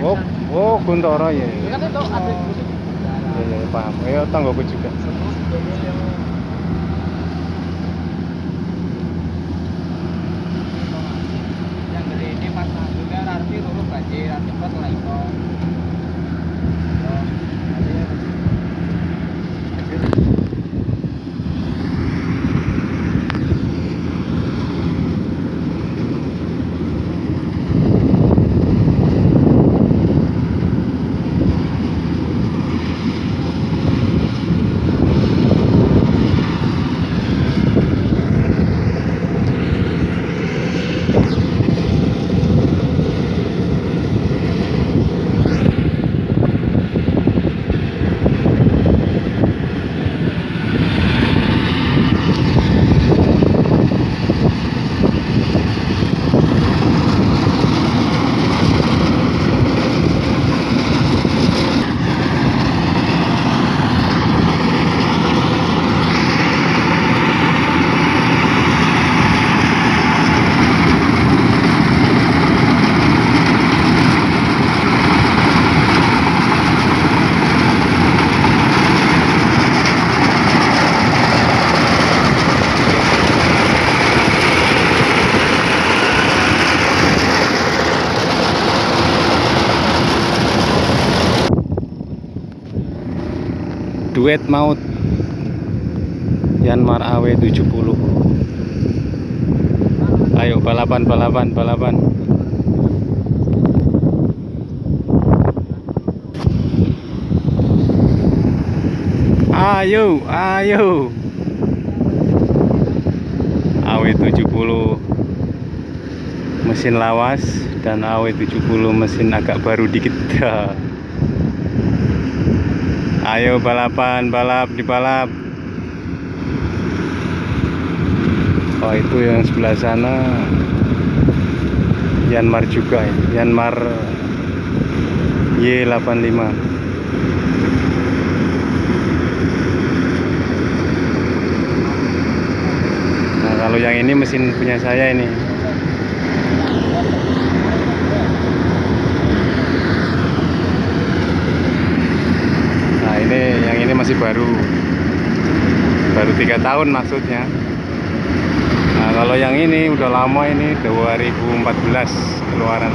oh oh Kuntoro ya ya kan itu ya, ya paham. Ya tanggoku juga. Yang gede ini pas juga arti lurus banjir, arti pas lah itu. Duet maut. Yanmar AW 70 ayo balapan balapan balapan. Ayo ayo. AW 70 mesin lawas dan AW 70 mesin agak baru dikit ayo balapan balap di balap. Oh itu yang sebelah sana. Yanmar juga ya. Yanmar Y85. Nah kalau yang ini mesin punya saya ini Nah ini yang ini masih baru baru tiga tahun maksudnya. Nah kalau yang ini udah lama ini 2014 keluaran.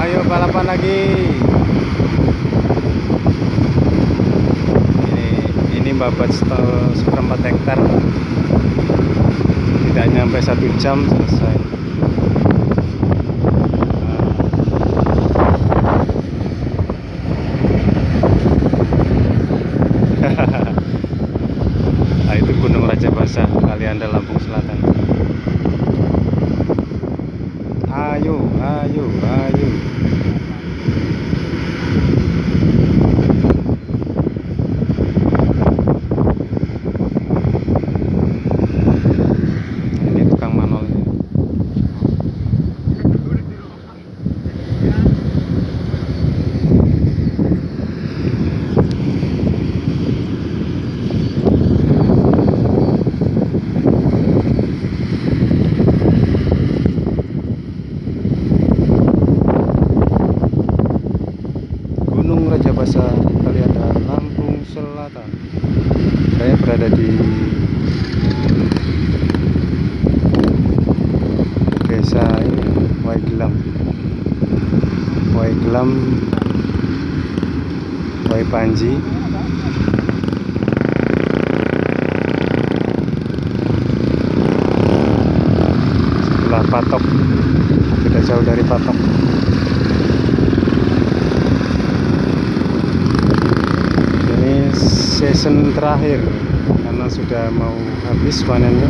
Ayo balapan lagi. Ini setel seperempat hektar. Tidak nyampe satu jam selesai. Nah, itu Gunung Raja Basah, Kalianda Lampung Selatan. Ayo, ayo, ayo. Ini tukang manolnya. Gunung Rajabasa Kalianda Lampung Selatan saya berada di desa ini Waigelam. Waigelam Waipanji season terakhir. Karena sudah mau habis panennya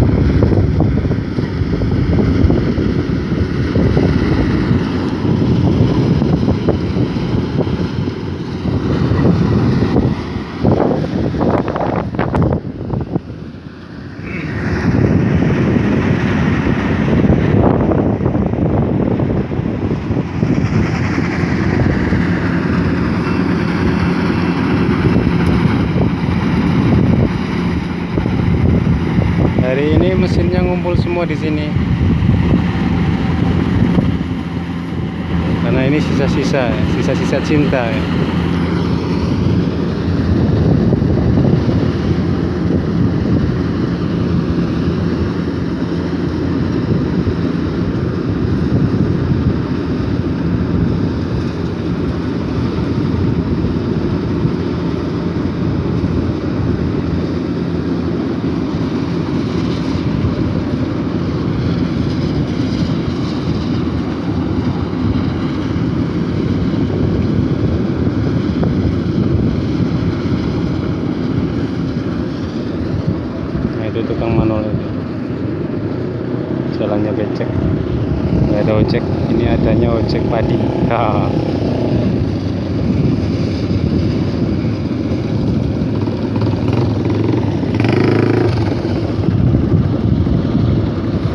ngumpul semua di sini karena ini sisa-sisa sisa-sisa cinta ya.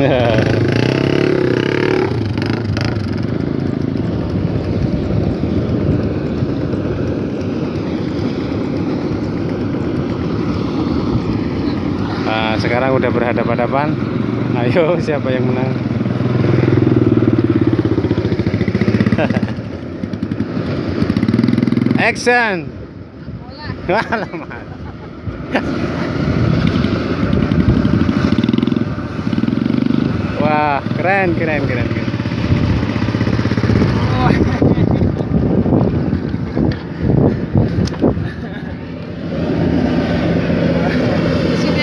Nah, sekarang udah berhadapan-hadapan. Ayo, siapa yang menang? Action! Alamak. Wah, keren, keren, keren, keren. Mesin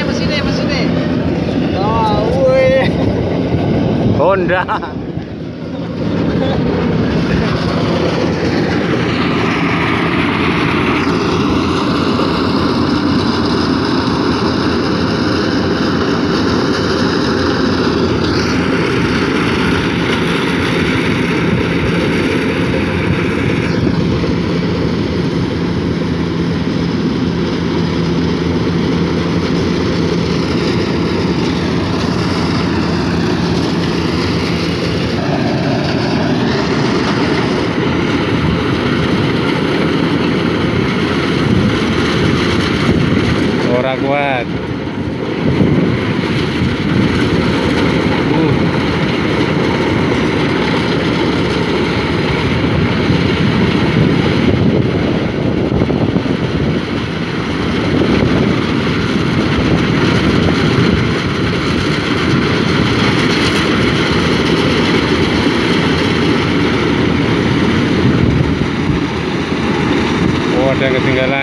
Ora kuat. Uh. Oh, ada yang ketinggalan.